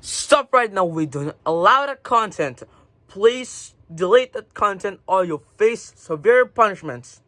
Stop right now. We don't allow that content. Please delete that content or you'll face severe punishments.